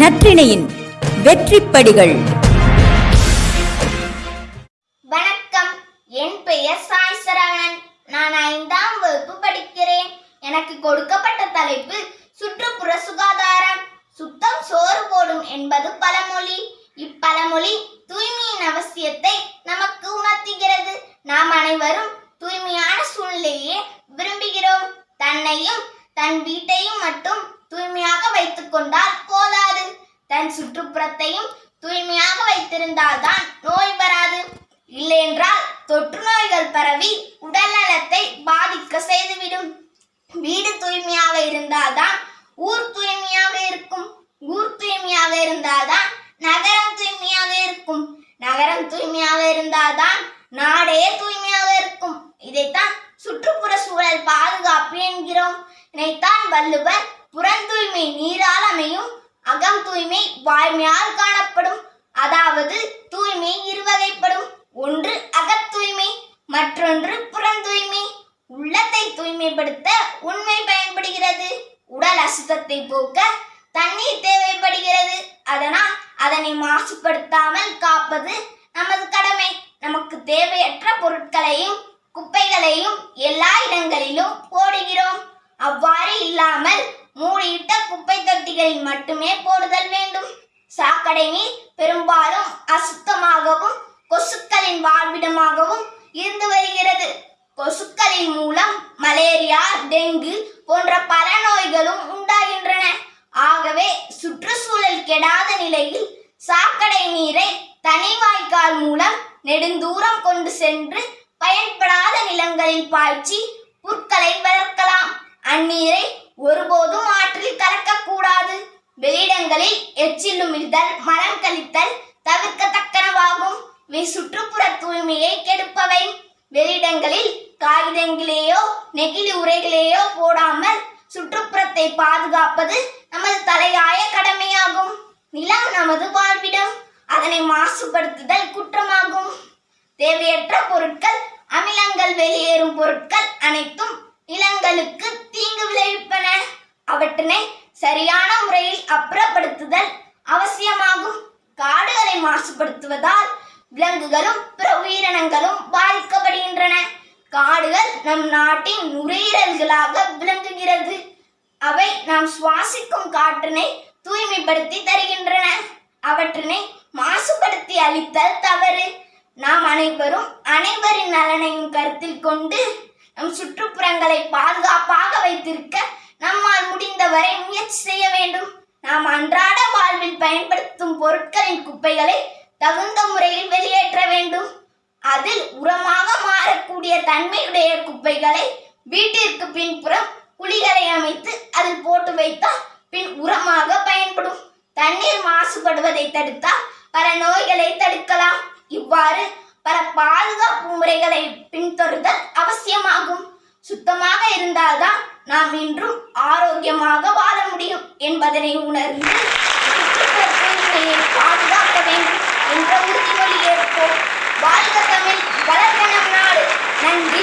நற்றிணையின் வெற்றிப்படிகள். வணக்கம். என் பெயர் சாய் சரவணன் நான் ஐந்தாம் வகுப்பு படிக்கிறேன். எனக்கு கொடுக்கப்பட்ட தலைப்பு சுற்றுப்புற சுகாதாரம். சுத்தம் சோறு போடும் என்பது பழமொழி. இப்பழமொழி தூய்மையின் அவசியத்தை நமக்கு உணர்த்துகிறது. நாம் அனைவரும் தூய்மையான சூழ்நிலையே விரும்புகிறோம். தன்னையும் தன் வீட்டையும் மட்டும் தூய்மையாக வைத்துக் கொண்டால் போதாது. தன் சுற்றுப்புறத்தையும் தூய்மையாக வைத்திருந்தால்தான் நோய் வராது. இல்லையென்றால் தொற்று நோய்கள் பரவி உடல் நலத்தை பாதிக்க செய்துவிடும். வீடு தூய்மையாக இருந்தால்தான் ஊர் தூய்மையாக இருக்கும். ஊர் தூய்மையாக இருந்தால்தான் நகரம் தூய்மையாக இருக்கும். நகரம் தூய்மையாக இருந்தால்தான் நாடே தூய்மையாக இருக்கும். இதைத்தான் சுற்றுப்புற சூழல் பாதுகாப்பு என்கிறோம். இதைத்தான் வள்ளுவர் புறந்தூய்மை நீரால் அமையும் தூய்மை வாய்மையால் காணப்படும். அதாவது தூய்மை இருவகைப்படும். ஒன்று அகத்தூய்மை மற்றொன்று புறந்தூய்மை உள்ளத்தை தூய்மைப்படுத்த உண்மை பயன்படுகிறது. உடல் அசுத்தத்தை போக்க தண்ணீர் தேவைப்படுகிறது. அதனால் அதனை மாசுபடுத்தாமல் காப்பது நமது கடமை. நமக்கு தேவையற்ற பொருட்களையும் குப்பைகளையும் எல்லா இடங்களிலும் போடுகிறோம். அவ்வாறு இல்லாமல் மூடியிட்ட குப்பை தொட்டிகளில் மட்டுமே போடுதல் வேண்டும். சாக்கடை நீர் பெரும்பாலும் அசுத்தமாகவும் கொசுக்களின் வாழ்விடமாகவும் இருந்து வருகிறது. கொசுக்களின் மூலம் மலேரியா டெங்கு போன்ற பல நோய்களும் உண்டாகின்றன. ஆகவே சுற்றுச்சூழல் கெடாத நிலையில் சாக்கடை நீரை தனி வாய்க்கால் மூலம் நெடுந்தூரம் கொண்டு சென்று பயன்படாத நிலங்களில் பாய்ச்சி புற்களை வளர்க்கலாம். அந்நீரை ஒருபோதும் ஆற்றில் கலக்கக்கூடாது. வெளியிடங்களில் எச்சிலுமிழ்தல் மரம் கழித்தல் தவிர்க்கத்தக்கனவாகும். சுற்றுப்புற தூய்மையை கெடுப்பவை. வெளியிடங்களில் காகிதங்களையோ நெகிழி உரைகளையோ போடாமல் சுற்றுப்புறத்தை பாதுகாப்பது நமது தலையாய கடமையாகும். நிலம் நமது வாழ்விடம். அதனை மாசுபடுத்துதல் குற்றமாகும். தேவையற்ற பொருட்கள் அமிலங்கள் வெளியேறும் பொருட்கள் அனைத்தும் அவற்றினை சரியான முறையில் அப்புறப்படுத்துதல் அவசியமாகும். காடுகளை மாசுபடுத்துவதால் விலங்குகளும் பிற உயிரினங்களும் பாதிக்கப்படுகின்றன. காடுகள் நம் நாட்டின் நுரையீரல்களாக விளங்குகிறது. அவை நாம் சுவாசிக்கும் காற்றினை தூய்மைப்படுத்தி தருகின்றன. அவற்றினை மாசுபடுத்தி அளித்தல் தவறு. நாம் அனைவரும் அனைவரின் நலனையும் கருத்தில் கொண்டு நம் சுற்றுப்புறங்களை பாதுகாப்பாக வைத்திருக்க வரை முயற்சி செய்ய வேண்டும். நாம் அன்றாட வாழ்வில் பயன்படுத்தும் பொருட்களின் குப்பைகளை தகுந்த முறையில் வெளியேற்ற வேண்டும். அதில் உரமாக மாறக்கூடிய தன்மையுடைய குப்பைகளை வீட்டிற்கு பின்புறம் குழிகளை அமைத்து அதில் போட்டு வைத்தால் பின் உரமாக பயன்படும். தண்ணீர் மாசுபடுவதை தடுத்தால் பல நோய்களை தடுக்கலாம். இவ்வாறு பல பாதுகாப்பு முறைகளை பின்தொடர்தல் அவசியமாகும். சுத்தமாக இருந்தால்தான் நாம் இன்றும் ஆரோக்கியமாக வாழ முடியும் என்பதனை உணர்ந்து பாதுகாக்க வேண்டும் என்ற உறுதிமொழி ஏற்போம் வாழ்க தமிழ் வளர்க்க நம் நாடு. நன்றி.